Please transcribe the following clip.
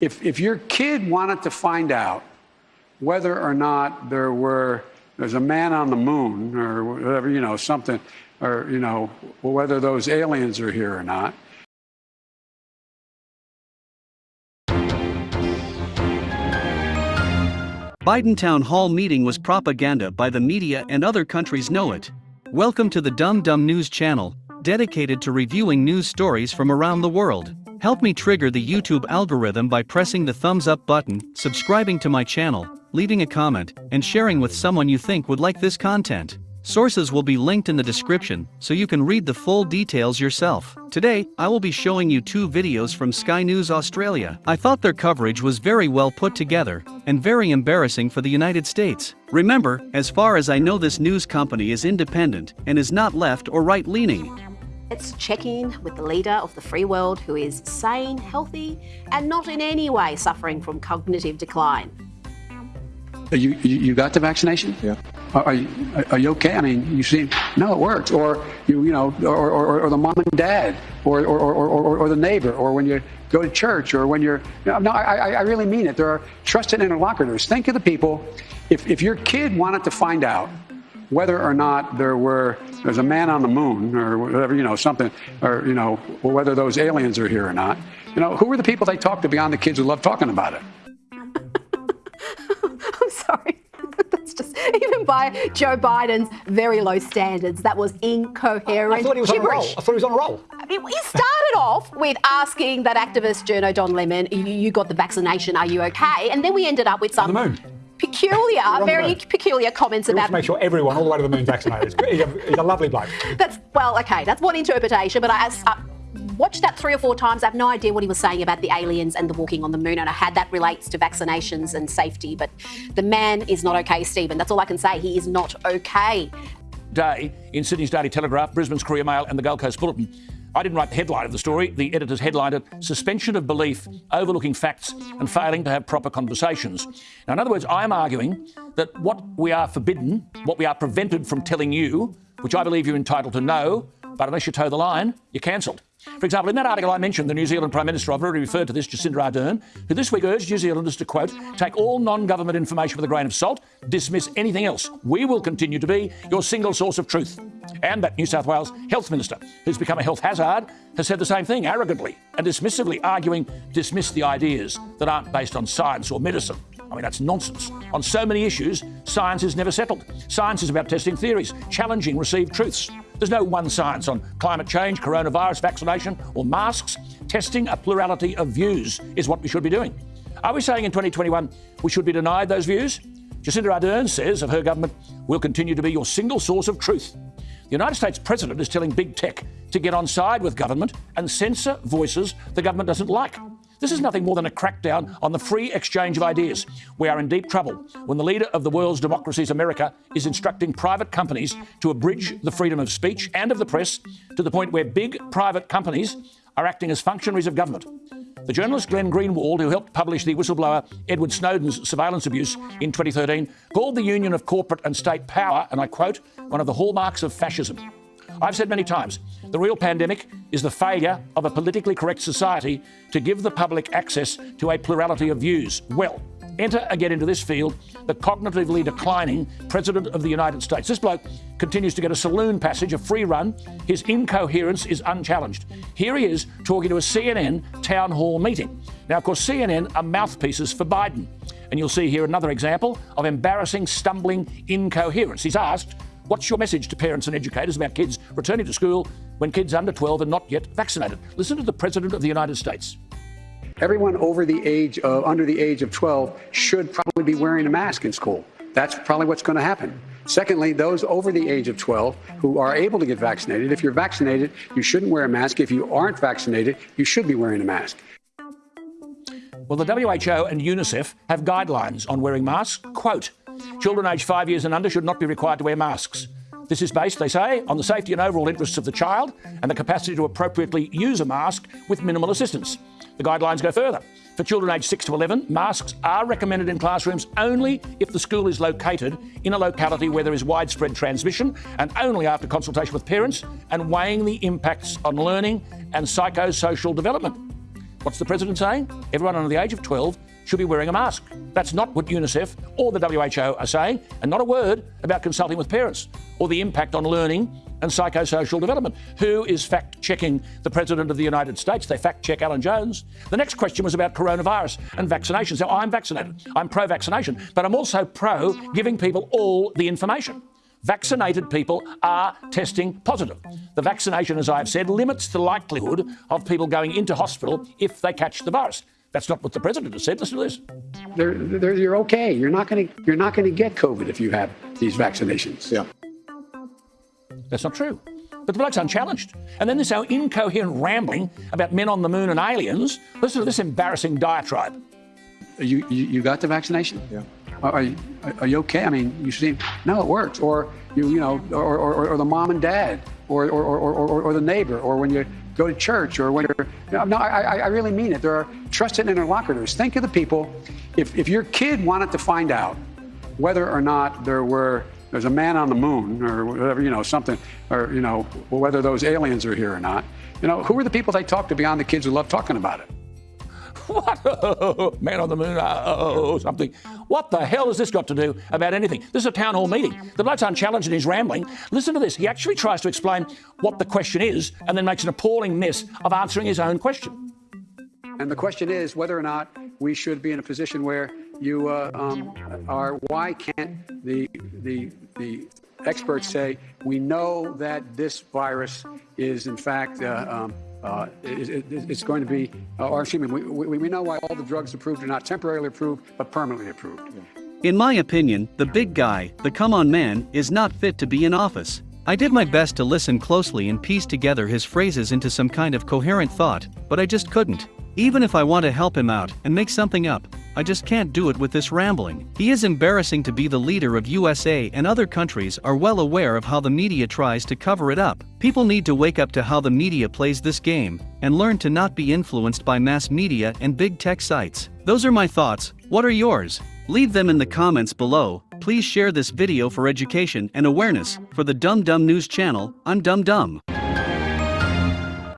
If, if your kid wanted to find out whether or not there were there's a man on the moon or whatever, you know, something, or, you know, whether those aliens are here or not. Biden town hall meeting was propaganda by the media and other countries know it. Welcome to the Dumb Dumb News channel, dedicated to reviewing news stories from around the world. Help me trigger the YouTube algorithm by pressing the thumbs up button, subscribing to my channel, leaving a comment, and sharing with someone you think would like this content. Sources will be linked in the description, so you can read the full details yourself. Today, I will be showing you two videos from Sky News Australia. I thought their coverage was very well put together, and very embarrassing for the United States. Remember, as far as I know this news company is independent, and is not left or right leaning. Let's check in with the leader of the free world who is sane, healthy, and not in any way suffering from cognitive decline. You, you, you got the vaccination? Yeah. Are, are, you, are you okay? I mean, you seem, no, it works. Or, you, you know, or, or, or the mom and dad, or, or, or, or, or the neighbor, or when you go to church, or when you're, no, no I, I really mean it. There are trusted interlocutors. Think of the people, if, if your kid wanted to find out whether or not there were there's a man on the moon or whatever you know something or you know whether those aliens are here or not you know who were the people they talked to beyond the kids who love talking about it I'm sorry. That's just even by Joe Biden's very low standards. That was incoherent. I thought he was gibberish. on a roll. I thought he was on a roll. I mean, he started off with asking that activist Journo Don Lemon, you, you got the vaccination, are you okay? And then we ended up with some On the moon. Peculiar, very peculiar comments He wants about to make sure everyone all the way to the moon's vaccinated. He's a, he's a lovely bloke. That's well, okay. That's one interpretation, but I, I uh, watched that three or four times. I have no idea what he was saying about the aliens and the walking on the moon, and how that relates to vaccinations and safety. But the man is not okay, Stephen. That's all I can say. He is not okay. Day in Sydney's Daily Telegraph, Brisbane's Courier Mail, and the Gold Coast Bulletin. I didn't write the headline of the story. The editors headlined it Suspension of Belief, Overlooking Facts, and Failing to Have Proper Conversations. Now, in other words, I'm arguing that what we are forbidden, what we are prevented from telling you, which I believe you're entitled to know, but unless you toe the line, you're cancelled. For example, in that article I mentioned, the New Zealand Prime Minister, I've already referred to this, Jacinda Ardern, who this week urged New Zealanders to, quote, take all non government information with a grain of salt, dismiss anything else. We will continue to be your single source of truth. And that New South Wales Health Minister, who's become a health hazard, has said the same thing arrogantly and dismissively, arguing dismiss the ideas that aren't based on science or medicine. I mean, that's nonsense. On so many issues, science is never settled. Science is about testing theories, challenging received truths. There's no one science on climate change, coronavirus vaccination, or masks. Testing a plurality of views is what we should be doing. Are we saying in 2021 we should be denied those views? Jacinda Ardern says of her government, we'll continue to be your single source of truth. The United States President is telling big tech to get on side with government and censor voices the government doesn't like. This is nothing more than a crackdown on the free exchange of ideas. We are in deep trouble when the leader of the world's democracies, America, is instructing private companies to abridge the freedom of speech and of the press to the point where big private companies are acting as functionaries of government. The journalist Glenn Greenwald, who helped publish the whistleblower Edward Snowden's surveillance abuse in 2013, called the union of corporate and state power, and I quote, one of the hallmarks of fascism. I've said many times the real pandemic is the failure of a politically correct society to give the public access to a plurality of views. Well, enter again into this field the cognitively declining President of the United States. This bloke continues to get a saloon passage, a free run. His incoherence is unchallenged. Here he is talking to a CNN town hall meeting. Now, of course, CNN are mouthpieces for Biden. And you'll see here another example of embarrassing, stumbling incoherence. He's asked, What's your message to parents and educators about kids returning to school when kids under 12 are not yet vaccinated? Listen to the President of the United States. Everyone over the age of under the age of 12 should probably be wearing a mask in school that's probably what's going to happen secondly those over the age of 12 who are able to get vaccinated if you're vaccinated you shouldn't wear a mask if you aren't vaccinated you should be wearing a mask Well, the WHO and UNICEF have guidelines on wearing masks. Quote Children aged five years and under should not be required to wear masks. This is based, they say, on the safety and overall interests of the child and the capacity to appropriately use a mask with minimal assistance. The guidelines go further. For children aged 6 to 11, masks are recommended in classrooms only if the school is located in a locality where there is widespread transmission and only after consultation with parents and weighing the impacts on learning and psychosocial development. What's the president saying? Everyone under the age of 12 should be wearing a mask. That's not what UNICEF or the WHO are saying, and not a word about consulting with parents or the impact on learning and psychosocial development. Who is fact checking the President of the United States? They fact check Alan Jones. The next question was about coronavirus and vaccinations. Now, I'm vaccinated, I'm pro vaccination, but I'm also pro giving people all the information. Vaccinated people are testing positive. The vaccination, as I've said, limits the likelihood of people going into hospital if they catch the virus. That's not what the president has said. Listen to this. They're, they're, you're okay. You're not going to you're not going to get COVID if you have these vaccinations. Yeah. That's not true. But the bloke's unchallenged. And then this our incoherent rambling about men on the moon and aliens. Listen to this embarrassing diatribe. You, you, you got the vaccination? Yeah. Are, are, you, are you okay? I mean, you seem, no, it works. Or, you, you know, or, or, or the mom and dad, or, or, or, or, or the neighbor, or when you go to church, or when you're, no, I, I really mean it. There are trusted interlocutors. Think of the people, if, if your kid wanted to find out whether or not there were, there's a man on the moon, or whatever, you know, something, or, you know, whether those aliens are here or not, you know, who are the people they talk to beyond the kids who love talking about it? What? Man on the moon, oh, something. What the hell has this got to do about anything? This is a town hall meeting. The bloke's unchallenged and he's rambling. Listen to this. He actually tries to explain what the question is and then makes an appalling mess of answering his own question. And the question is whether or not we should be in a position where you uh, um, are. Why can't the the the experts say we know that this virus is in fact uh, um, uh, it, it, it's going to be, uh, excuse me, we, we, we know why all the drugs approved are not temporarily approved, but permanently approved. In my opinion, the big guy, the come on man, is not fit to be in office. I did my best to listen closely and piece together his phrases into some kind of coherent thought, but I just couldn't. Even if I want to help him out and make something up, I just can't do it with this rambling. He is embarrassing to be the leader of USA and other countries are well aware of how the media tries to cover it up. People need to wake up to how the media plays this game and learn to not be influenced by mass media and big tech sites. Those are my thoughts. What are yours? Leave them in the comments below. Please share this video for education and awareness. For the Dumb Dumb News channel, I'm Dumb Dumb.